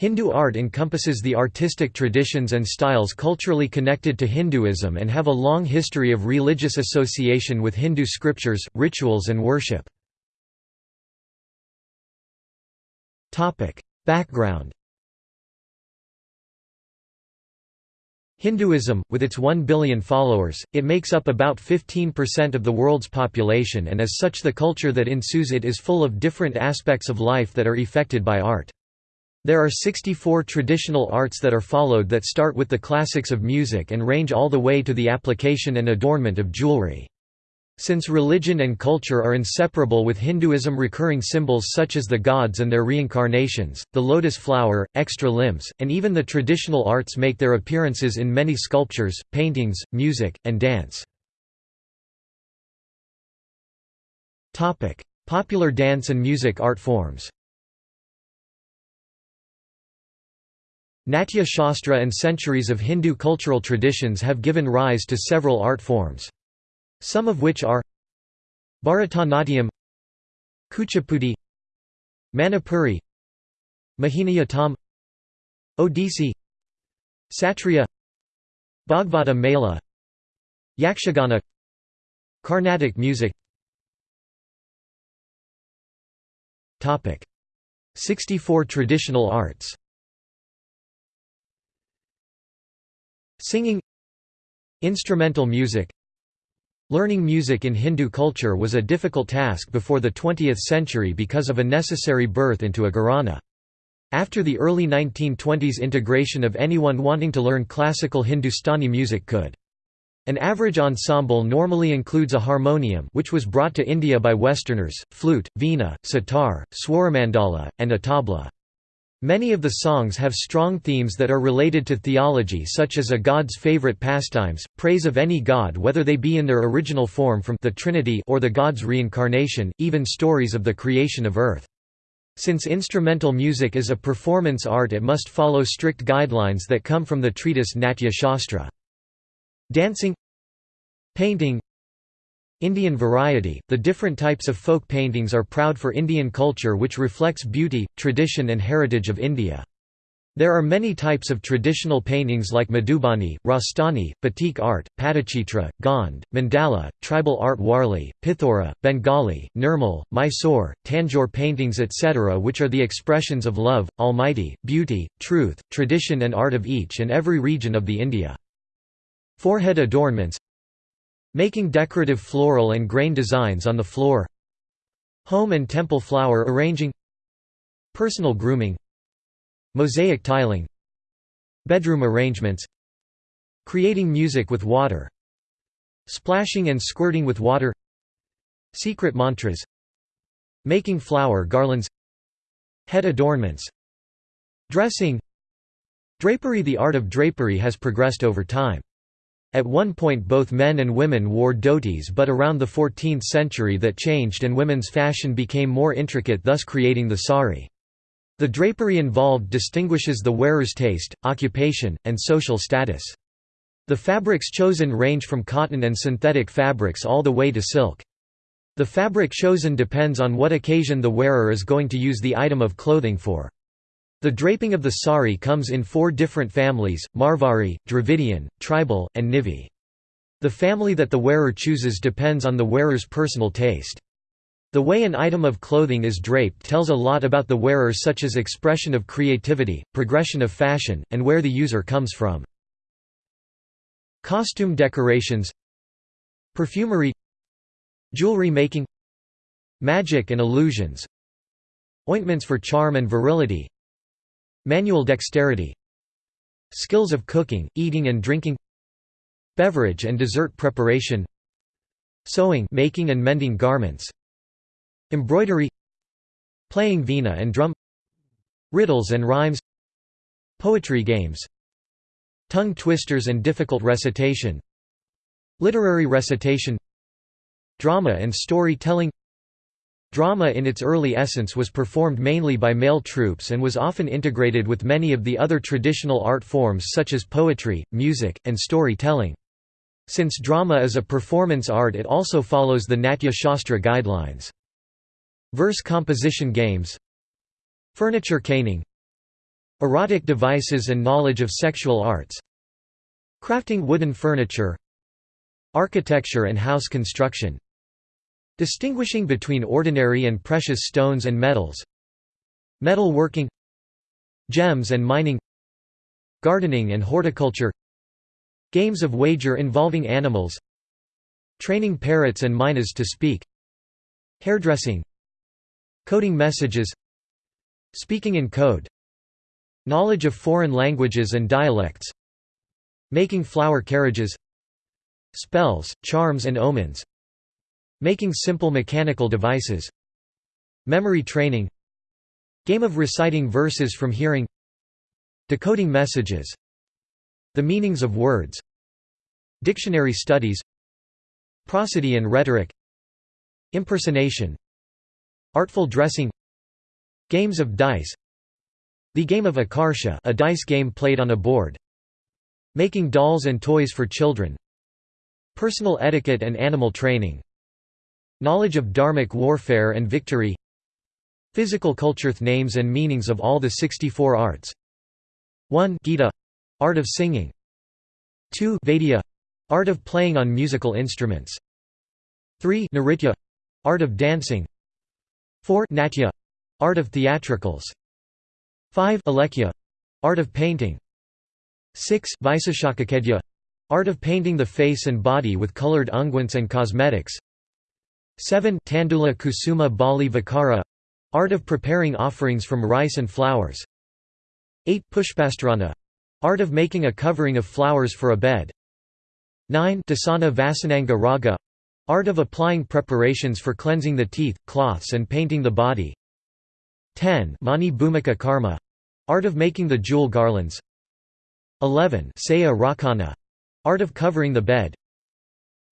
Hindu art encompasses the artistic traditions and styles culturally connected to Hinduism and have a long history of religious association with Hindu scriptures, rituals and worship. Background Hinduism, with its 1 billion followers, it makes up about 15% of the world's population and as such the culture that ensues it is full of different aspects of life that are affected by art. There are 64 traditional arts that are followed that start with the classics of music and range all the way to the application and adornment of jewelry. Since religion and culture are inseparable with Hinduism recurring symbols such as the gods and their reincarnations, the lotus flower, extra limbs, and even the traditional arts make their appearances in many sculptures, paintings, music, and dance. Popular dance and music art forms Natya Shastra and centuries of Hindu cultural traditions have given rise to several art forms. Some of which are Bharatanatyam Kuchipudi Manipuri Mohiniyattam Odissi Satriya Bhagavata Mela Yakshagana Carnatic music. 64 traditional arts Singing Instrumental music Learning music in Hindu culture was a difficult task before the 20th century because of a necessary birth into a gharana. After the early 1920s integration of anyone wanting to learn classical Hindustani music could. An average ensemble normally includes a harmonium which was brought to India by Westerners, flute, veena, sitar, swaramandala, and a tabla. Many of the songs have strong themes that are related to theology such as a god's favorite pastimes, praise of any god whether they be in their original form from the Trinity or the god's reincarnation, even stories of the creation of earth. Since instrumental music is a performance art it must follow strict guidelines that come from the treatise Natya Shastra. Dancing Painting Indian variety, the different types of folk paintings are proud for Indian culture which reflects beauty, tradition and heritage of India. There are many types of traditional paintings like Madhubani, Rajasthani, Batik art, Patachitra, Gond, Mandala, tribal art Warli, Pithora, Bengali, Nirmal, Mysore, Tanjore paintings etc. which are the expressions of love, almighty, beauty, truth, tradition and art of each and every region of the India. Forehead adornments Making decorative floral and grain designs on the floor. Home and temple flower arranging. Personal grooming. Mosaic tiling. Bedroom arrangements. Creating music with water. Splashing and squirting with water. Secret mantras. Making flower garlands. Head adornments. Dressing. Drapery. The art of drapery has progressed over time. At one point both men and women wore dhotis but around the 14th century that changed and women's fashion became more intricate thus creating the sari. The drapery involved distinguishes the wearer's taste, occupation, and social status. The fabrics chosen range from cotton and synthetic fabrics all the way to silk. The fabric chosen depends on what occasion the wearer is going to use the item of clothing for. The draping of the sari comes in four different families, Marwari, Dravidian, Tribal, and Nivi. The family that the wearer chooses depends on the wearer's personal taste. The way an item of clothing is draped tells a lot about the wearer such as expression of creativity, progression of fashion, and where the user comes from. Costume decorations Perfumery Jewelry making Magic and illusions Ointments for charm and virility Manual dexterity. Skills of cooking, eating and drinking. Beverage and dessert preparation. Sewing making and mending garments. Embroidery. Playing veena and drum. Riddles and rhymes. Poetry games. Tongue twisters and difficult recitation. Literary recitation. Drama and story-telling Drama in its early essence was performed mainly by male troupes and was often integrated with many of the other traditional art forms such as poetry, music, and story-telling. Since drama is a performance art it also follows the Natya Shastra guidelines. Verse composition games. Furniture caning. Erotic devices and knowledge of sexual arts. Crafting wooden furniture. Architecture and house construction Distinguishing between ordinary and precious stones and metals Metal working Gems and mining Gardening and horticulture Games of wager involving animals Training parrots and mynas to speak Hairdressing Coding messages Speaking in code Knowledge of foreign languages and dialects Making flower carriages Spells, charms and omens Making simple mechanical devices Memory training Game of reciting verses from hearing Decoding messages The meanings of words Dictionary studies Prosody and rhetoric Impersonation Artful dressing Games of dice The game of Akarsha a dice game played on a board Making dolls and toys for children Personal etiquette and animal training Knowledge of dharmic warfare and victory Physical culture names and meanings of all the 64 arts. 1 Gita — art of singing. 2 Vaidya — art of playing on musical instruments. 3 Nritya — art of dancing. 4 Natya — art of theatricals. 5 Alekhya — art of painting. 6 Vaisashakakedya — art of painting the face and body with colored unguents and cosmetics 7 Tandula kusuma bali vikara — art of preparing offerings from rice and flowers. 8 Pushpastarana — art of making a covering of flowers for a bed. 9 Dasana Vasananga raga — art of applying preparations for cleansing the teeth, cloths and painting the body. 10 Mani Bhumika karma — art of making the jewel garlands. 11 Saya Rakana — art of covering the bed.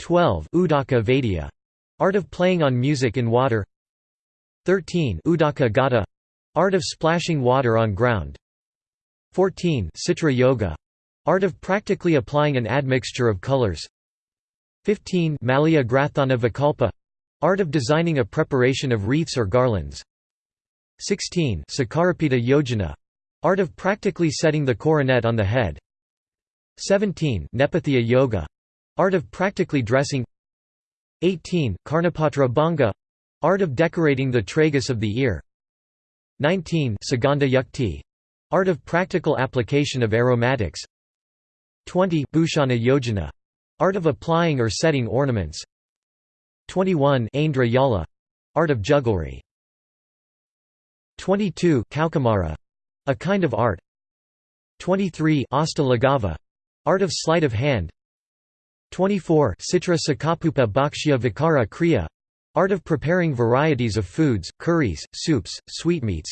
12 Udaka Vaidya — art of playing on music in water. 13 Udaka Gata — art of splashing water on ground. 14 Citra Yoga — art of practically applying an admixture of colors. 15 Malya Grathana Vikalpa — art of designing a preparation of wreaths or garlands. 16 Sakarapita Yojana — art of practically setting the coronet on the head. 17 Nepathya Yoga — art of practically dressing 18 Karnapatra Banga — art of decorating the tragus of the ear. 19 Sugandha Yukti Art of practical application of aromatics. 20 Bhushana Yojana — art of applying or setting ornaments. 21 Aindra Yala — art of jugglery. 22 Kaukamara — a kind of art. 23 Hasta Laghava — art of sleight of hand 24 Citra Sakapupa Bhakshya Vikara Kriya — art of preparing varieties of foods, curries, soups, sweetmeats.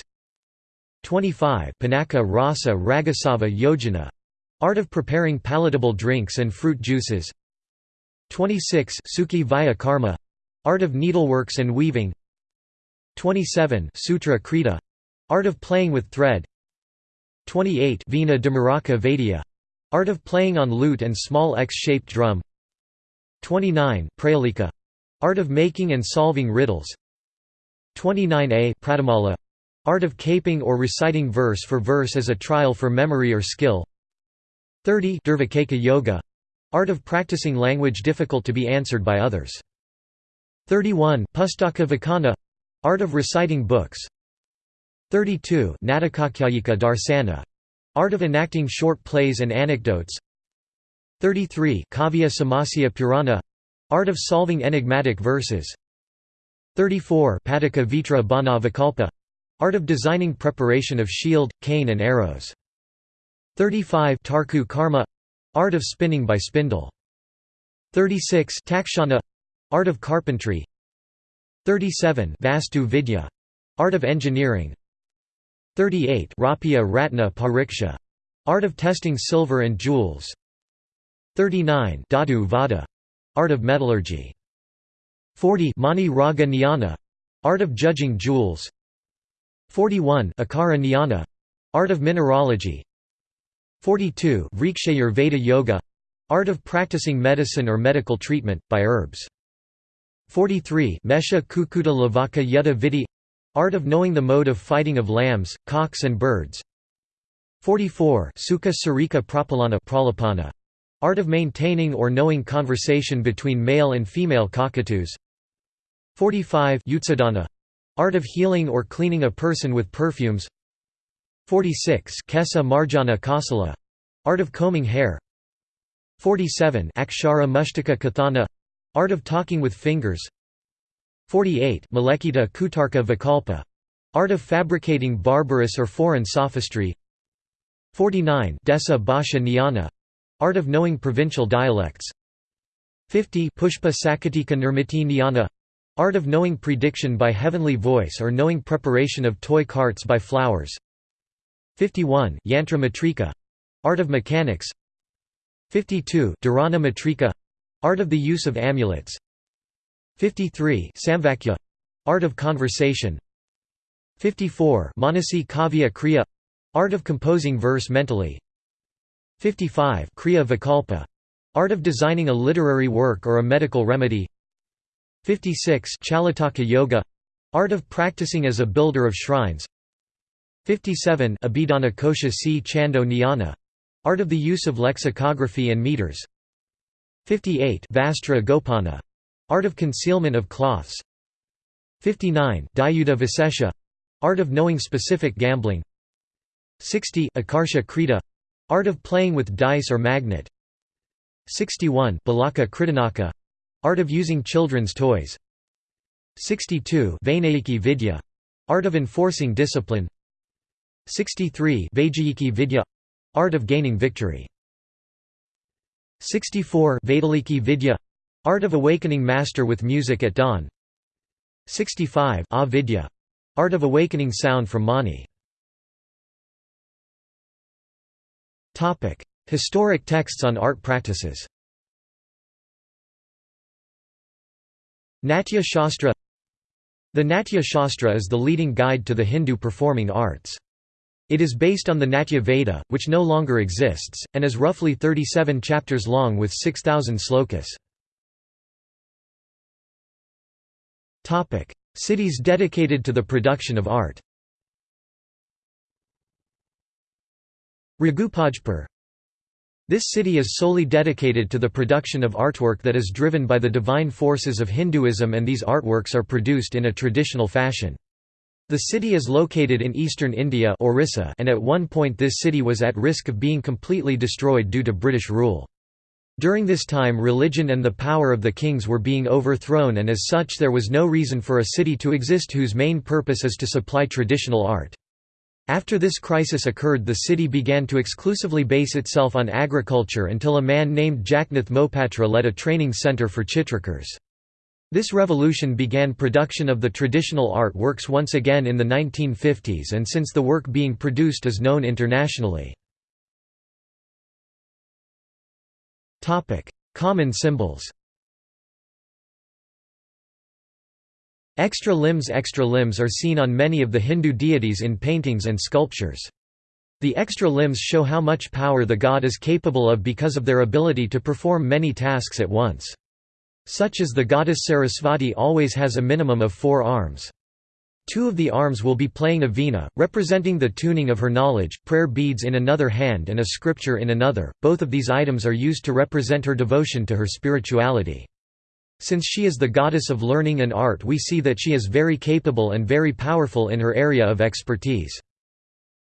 25 Panaka Rasa Ragasava Yojana — art of preparing palatable drinks and fruit juices. 26 Suki Vaya Karma — art of needleworks and weaving. 27 Sutra Krita — art of playing with thread. 28 Vina Dhamaraka Vaidya — art of playing on lute and small X-shaped drum 29 Prahelika — art of making and solving riddles. 29a Pratimala Art of caping or reciting verse for verse as a trial for memory or skill. 30 Durvakeka Yoga — art of practicing language difficult to be answered by others. 31 Pustaka Vakana — art of reciting books. 32 Natakakyayika Darsana — art of enacting short plays and anecdotes 33 Kavya Samasya Purana — art of solving enigmatic verses 34 Padaka Vitra Bana Vikalpa Art of designing preparation of shield, cane and arrows. 35 Tarku Karma Art of spinning by spindle. 36 Takshana Art of carpentry. 37 Vastu Vidya Art of engineering. 38 Rupya Ratna Pariksha Art of testing silver and jewels. 39 Dhatu Vada. Art of metallurgy. 40 Mani Raga Jnana Art of judging jewels. 41 Akara Jnana — art of mineralogy. 42 Vrikshayurveda Yoga — art of practicing medicine or medical treatment, by herbs. 43 Mesha Kukuta Lavaka Yuddha Vidi — art of knowing the mode of fighting of lambs, cocks and birds. 44 Suka Sarika Pralapana. Art of maintaining or knowing conversation between male and female cockatoos 45 Utsadana. Art of healing or cleaning a person with perfumes 46 Kesa Marjana Kasala. Art of combing hair 47 Akshara Mushtaka Kathana. Art of talking with fingers 48 Malekita Kutarka Vikalpa. Art of fabricating barbarous or foreign sophistry 49 Desa Bhasha Jnana Art of knowing provincial dialects. 50 Pushpa Sakatika Nirmiti Jnana Art of knowing prediction by heavenly voice or knowing preparation of toy carts by flowers. 51 Yantra Matrika. Art of mechanics. 52 Dharana Matrika. Art of the use of amulets. 53 Samvakya. Art of conversation. 54 Manasi Kavya Kriya. Art of composing verse mentally 55 Kriya Vikalpa. Art of designing a literary work or a medical remedy. 56 Chalataka Yoga. Art of practicing as a builder of shrines. 57 Abhidhana Kosha C. Chando Jnana Art of the use of lexicography and meters. 58 Vastra Gopana. Art of concealment of cloths. 59 Dyuta Visesha. Art of knowing specific gambling. 60 Akarsha Krita Art of playing with dice or magnet. 61 Balaka Kritanaka. Art of using children's toys. 62 Vainayiki Vidya. Art of enforcing discipline. 63 Vaijayiki Vidya. Art of gaining victory. 64 Vaitaliki Vidya. Art of awakening master with music at dawn. 65 Avidya Art of awakening sound from Mani Historic texts on art practices. Natya Shastra. The Natya Shastra is the leading guide to the Hindu performing arts. It is based on the Natya Veda, which no longer exists, and is roughly 37 chapters long with 6,000 slokas. Cities dedicated to the production of art Raghurajpur This city is solely dedicated to the production of artwork that is driven by the divine forces of Hinduism and these artworks are produced in a traditional fashion. The city is located in eastern India Orissa and at one point this city was at risk of being completely destroyed due to British rule. During this time religion and the power of the kings were being overthrown and as such there was no reason for a city to exist whose main purpose is to supply traditional art. After this crisis occurred the city began to exclusively base itself on agriculture until a man named Jagannath Mohapatra led a training centre for chitrakars. This revolution began production of the traditional art works once again in the 1950s and since the work being produced is known internationally. Common symbols Extra limbs Extra limbs are seen on many of the Hindu deities in paintings and sculptures. The extra limbs show how much power the god is capable of because of their ability to perform many tasks at once. Such as the goddess Sarasvati always has a minimum of four arms. Two of the arms will be playing a veena, representing the tuning of her knowledge, prayer beads in another hand and a scripture in another. Both of these items are used to represent her devotion to her spirituality. Since she is the goddess of learning and art we see that she is very capable and very powerful in her area of expertise.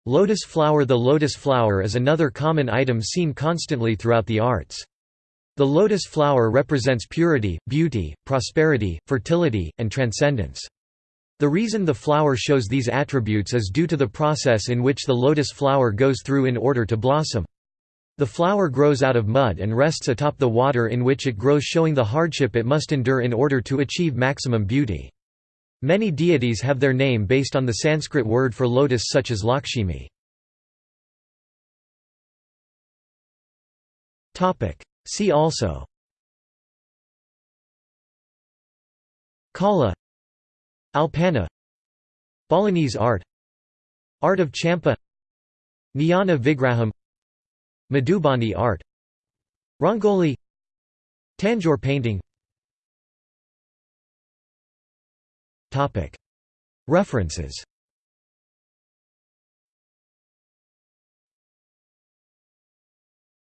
Lotus flower The lotus flower is another common item seen constantly throughout the arts. The lotus flower represents purity, beauty, prosperity, fertility, and transcendence. The reason the flower shows these attributes is due to the process in which the lotus flower goes through in order to blossom. The flower grows out of mud and rests atop the water in which it grows showing the hardship it must endure in order to achieve maximum beauty. Many deities have their name based on the Sanskrit word for lotus such as Lakshmi. See also. Kala. Alpana. Balinese art. Art of Champa. Jnana Vigraham Madhubani art. Rangoli. Tanjore painting. References